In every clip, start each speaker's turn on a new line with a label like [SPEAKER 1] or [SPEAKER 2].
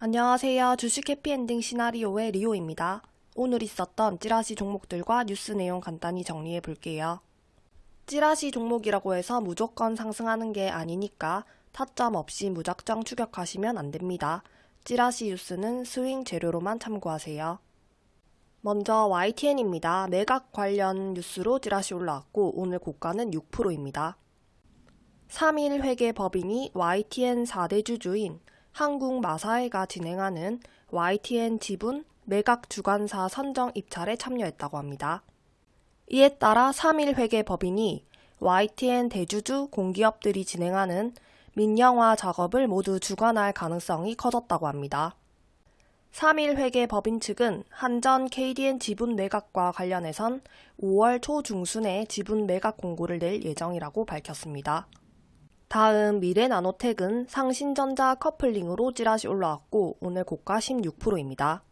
[SPEAKER 1] 안녕하세요. 주식 해피엔딩 시나리오의 리오입니다. 오늘 있었던 찌라시 종목들과 뉴스 내용 간단히 정리해 볼게요. 찌라시 종목이라고 해서 무조건 상승하는 게 아니니까 타점 없이 무작정 추격하시면 안 됩니다. 찌라시 뉴스는 스윙 재료로만 참고하세요. 먼저 YTN입니다. 매각 관련 뉴스로 찌라시 올라왔고 오늘 고가는 6%입니다. 3일 회계 법인이 YTN 4대 주주인 한국 마사회가 진행하는 YTN 지분 매각 주관사 선정 입찰에 참여했다고 합니다. 이에 따라 3일 회계 법인이 YTN 대주주 공기업들이 진행하는 민영화 작업을 모두 주관할 가능성이 커졌다고 합니다. 3일 회계 법인 측은 한전 KDN 지분 매각과 관련해선 5월 초중순에 지분 매각 공고를 낼 예정이라고 밝혔습니다. 다음 미래나노텍은 상신전자 커플링으로 찌라시 올라왔고 오늘 고가 16%입니다.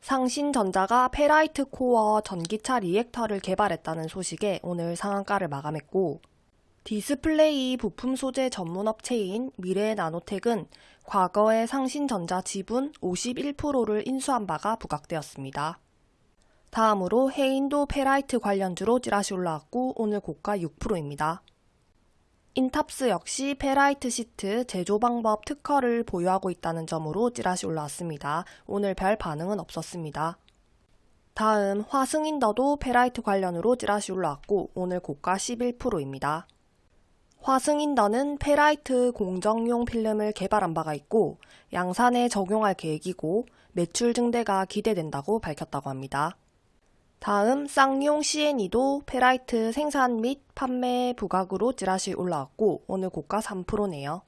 [SPEAKER 1] 상신전자가 페라이트 코어 전기차 리액터를 개발했다는 소식에 오늘 상한가를 마감했고 디스플레이 부품 소재 전문 업체인 미래나노텍은 과거에 상신전자 지분 51%를 인수한 바가 부각되었습니다. 다음으로 해인도 페라이트 관련주로 찌라시 올라왔고 오늘 고가 6%입니다. 인탑스 역시 페라이트 시트 제조 방법 특허를 보유하고 있다는 점으로 찌라시 올라왔습니다. 오늘 별 반응은 없었습니다. 다음 화승인더도 페라이트 관련으로 찌라시 올라왔고 오늘 고가 11%입니다. 화승인더는 페라이트 공정용 필름을 개발한 바가 있고 양산에 적용할 계획이고 매출 증대가 기대된다고 밝혔다고 합니다. 다음 쌍용 C&E도 페라이트 생산 및 판매 부각으로 찌라시 올라왔고 오늘 고가 3%네요.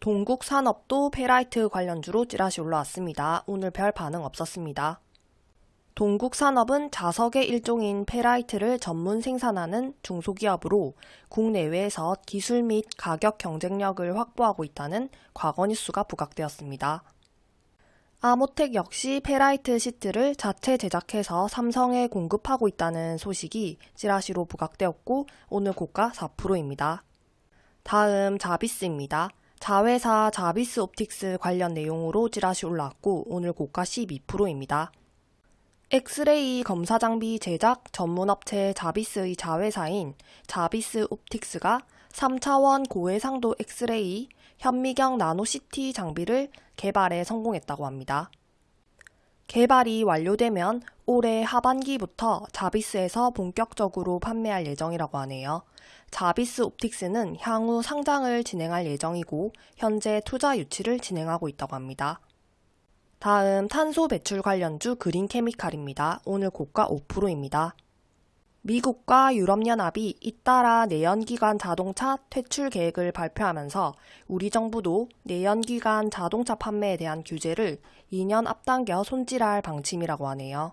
[SPEAKER 1] 동국산업도 페라이트 관련주로 찌라시 올라왔습니다. 오늘 별 반응 없었습니다. 동국산업은 자석의 일종인 페라이트를 전문 생산하는 중소기업으로 국내외에서 기술 및 가격 경쟁력을 확보하고 있다는 과거 뉴스가 부각되었습니다. 아모텍 역시 페라이트 시트를 자체 제작해서 삼성에 공급하고 있다는 소식이 찌라시로 부각되었고 오늘 고가 4%입니다. 다음 자비스입니다. 자회사 자비스 옵틱스 관련 내용으로 찌라시 올라왔고 오늘 고가 12%입니다. 엑스레이 검사 장비 제작 전문업체 자비스의 자회사인 자비스 옵틱스가 3차원 고해상도 엑스레이 현미경 나노시티 장비를 개발에 성공했다고 합니다. 개발이 완료되면 올해 하반기부터 자비스에서 본격적으로 판매할 예정이라고 하네요. 자비스 옵틱스는 향후 상장을 진행할 예정이고 현재 투자 유치를 진행하고 있다고 합니다. 다음 탄소 배출 관련주 그린 케미칼입니다. 오늘 고가 5%입니다. 미국과 유럽연합이 잇따라 내연기관 자동차 퇴출 계획을 발표하면서 우리 정부도 내연기관 자동차 판매에 대한 규제를 2년 앞당겨 손질할 방침이라고 하네요.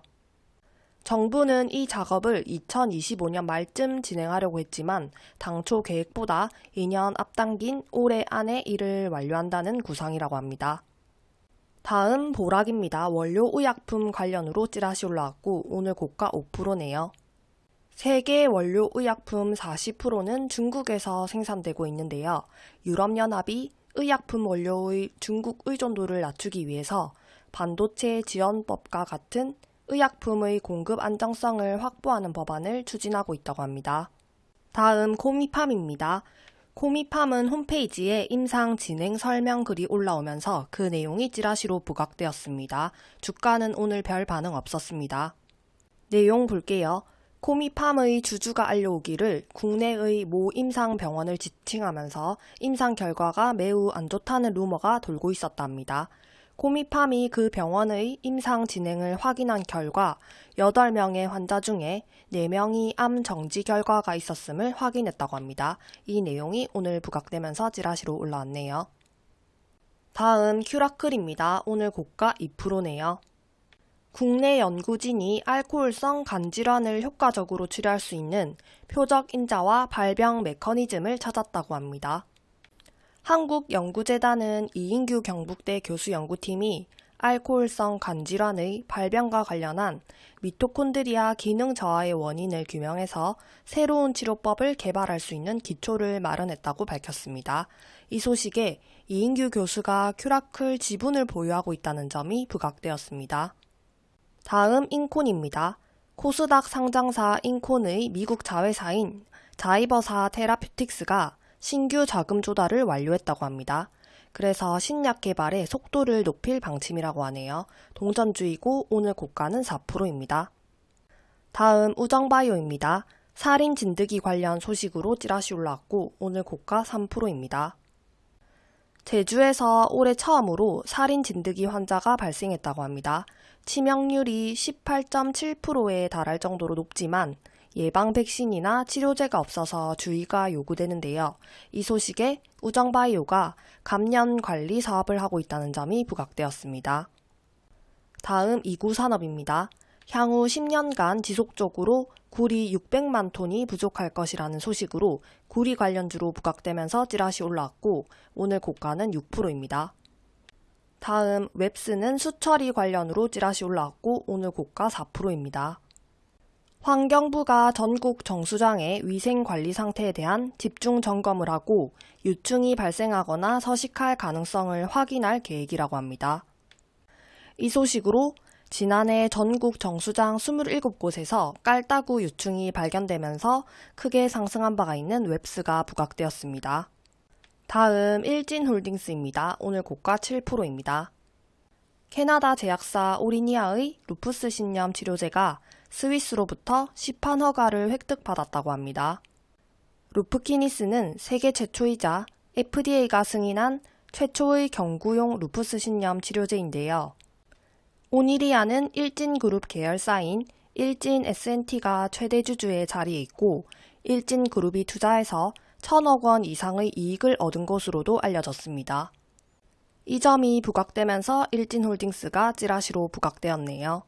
[SPEAKER 1] 정부는 이 작업을 2025년 말쯤 진행하려고 했지만 당초 계획보다 2년 앞당긴 올해 안에 이를 완료한다는 구상이라고 합니다. 다음 보락입니다. 원료 의약품 관련으로 찌라시 올라왔고 오늘 고가 5%네요. 세계 원료 의약품 40%는 중국에서 생산되고 있는데요. 유럽연합이 의약품 원료의 중국 의존도를 낮추기 위해서 반도체 지원법과 같은 의약품의 공급 안정성을 확보하는 법안을 추진하고 있다고 합니다. 다음 코미팜입니다. 코미팜은 홈페이지에 임상 진행 설명 글이 올라오면서 그 내용이 찌라시로 부각되었습니다. 주가는 오늘 별 반응 없었습니다. 내용 볼게요. 코미팜의 주주가 알려오기를 국내의 모 임상 병원을 지칭하면서 임상 결과가 매우 안 좋다는 루머가 돌고 있었답니다. 코미팜이 그 병원의 임상 진행을 확인한 결과 8명의 환자 중에 4명이 암 정지 결과가 있었음을 확인했다고 합니다. 이 내용이 오늘 부각되면서 찌라시로 올라왔네요. 다음 큐라클입니다. 오늘 고가 2%네요. 국내 연구진이 알코올성 간질환을 효과적으로 치료할 수 있는 표적 인자와 발병 메커니즘을 찾았다고 합니다. 한국연구재단은 이인규 경북대 교수 연구팀이 알코올성 간질환의 발병과 관련한 미토콘드리아 기능 저하의 원인을 규명해서 새로운 치료법을 개발할 수 있는 기초를 마련했다고 밝혔습니다. 이 소식에 이인규 교수가 큐라클 지분을 보유하고 있다는 점이 부각되었습니다. 다음 인콘입니다. 코스닥 상장사 인콘의 미국 자회사인 자이버사 테라퓨틱스가 신규 자금 조달을 완료했다고 합니다. 그래서 신약 개발의 속도를 높일 방침이라고 하네요. 동전주이고 오늘 고가는 4%입니다. 다음 우정바이오입니다. 살인 진드기 관련 소식으로 찌라시 올라왔고 오늘 고가 3%입니다. 제주에서 올해 처음으로 살인 진드기 환자가 발생했다고 합니다. 치명률이 18.7%에 달할 정도로 높지만 예방 백신이나 치료제가 없어서 주의가 요구되는데요. 이 소식에 우정바이오가 감염 관리 사업을 하고 있다는 점이 부각되었습니다. 다음 이구 산업입니다. 향후 10년간 지속적으로 구리 600만 톤이 부족할 것이라는 소식으로 구리 관련주로 부각되면서 찌라시 올라왔고 오늘 고가는 6%입니다. 다음 웹스는 수처리 관련으로 찌라시 올라왔고 오늘 고가 4%입니다. 환경부가 전국 정수장의 위생 관리 상태에 대한 집중 점검을 하고 유충이 발생하거나 서식할 가능성을 확인할 계획이라고 합니다. 이 소식으로 지난해 전국 정수장 27곳에서 깔따구 유충이 발견되면서 크게 상승한 바가 있는 웹스가 부각되었습니다. 다음 일진홀딩스입니다. 오늘 고가 7%입니다. 캐나다 제약사 오리니아의 루푸스 신염 치료제가 스위스로부터 시판 허가를 획득받았다고 합니다. 루프키니스는 세계 최초이자 FDA가 승인한 최초의 경구용 루푸스 신염 치료제인데요. 오니리아는 일진그룹 계열사인 일진 S&T가 최대 주주의 자리에 있고 일진그룹이 투자해서 천억 원 이상의 이익을 얻은 것으로도 알려졌습니다. 이 점이 부각되면서 일진홀딩스가 찌라시로 부각되었네요.